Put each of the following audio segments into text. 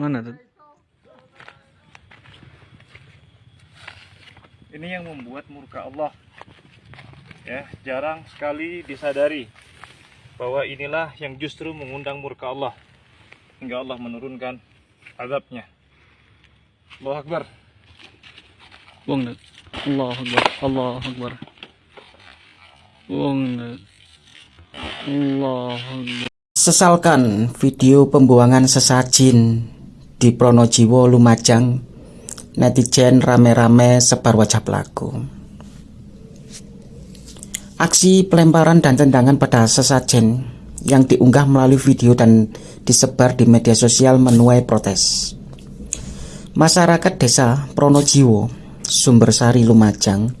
Mana tuh? Ini yang membuat murka Allah. Ya, jarang sekali disadari bahwa inilah yang justru mengundang murka Allah hingga Allah menurunkan azabnya. Allahu Akbar. Buang Nat. Allah Akbar. Allah Akbar. Buang Nat. Allah Akbar. Sesalkan video pembuangan sesajin di Pronojiwo Lumajang, netizen rame-rame sebar wajah pelaku. Aksi pelemparan dan tendangan pada sesajen yang diunggah melalui video dan disebar di media sosial menuai protes. Masyarakat desa Pronojiwo, Sumbersari Lumajang,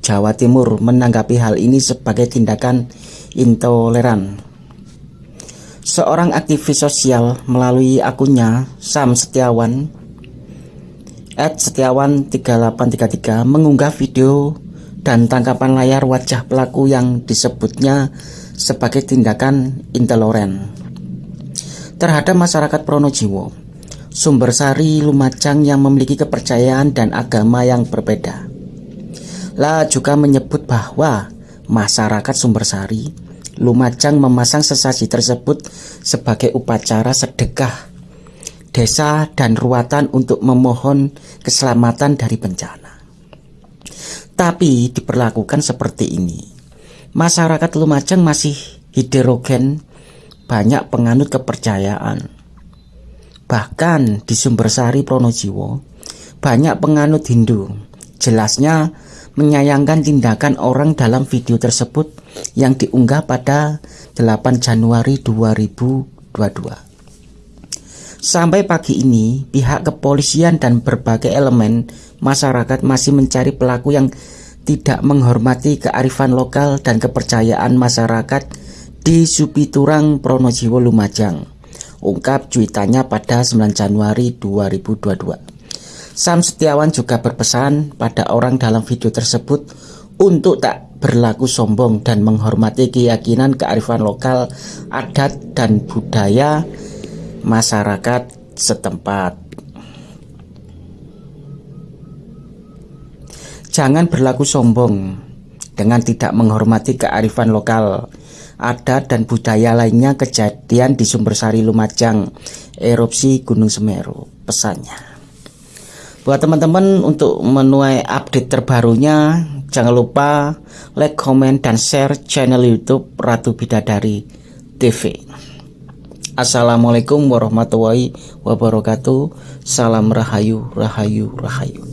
Jawa Timur menanggapi hal ini sebagai tindakan intoleran seorang aktivis sosial melalui akunnya Sam Setiawan at Setiawan 3833 mengunggah video dan tangkapan layar wajah pelaku yang disebutnya sebagai tindakan intoleran terhadap masyarakat Pronojiwo, Sumbersari Lumajang yang memiliki kepercayaan dan agama yang berbeda. La juga menyebut bahwa masyarakat Sumbersari Lumajang memasang sesaji tersebut sebagai upacara sedekah desa dan ruatan untuk memohon keselamatan dari bencana. Tapi diperlakukan seperti ini. Masyarakat Lumajang masih heterogen, banyak penganut kepercayaan. Bahkan di Sumbersari Pronojiwo, banyak penganut Hindu. Jelasnya menyayangkan tindakan orang dalam video tersebut yang diunggah pada 8 Januari 2022. Sampai pagi ini, pihak kepolisian dan berbagai elemen masyarakat masih mencari pelaku yang tidak menghormati kearifan lokal dan kepercayaan masyarakat di Supiturang Pronojiwo Lumajang. Ungkap cuitannya pada 9 Januari 2022. Sam Setiawan juga berpesan pada orang dalam video tersebut untuk tak berlaku sombong dan menghormati keyakinan kearifan lokal, adat, dan budaya masyarakat setempat. Jangan berlaku sombong dengan tidak menghormati kearifan lokal, adat, dan budaya lainnya kejadian di Sumbersari Lumajang, erupsi Gunung Semeru, pesannya. Buat teman-teman untuk menuai update terbarunya, jangan lupa like, comment, dan share channel YouTube Ratu Bidadari TV. Assalamualaikum warahmatullahi wabarakatuh. Salam rahayu, rahayu, rahayu.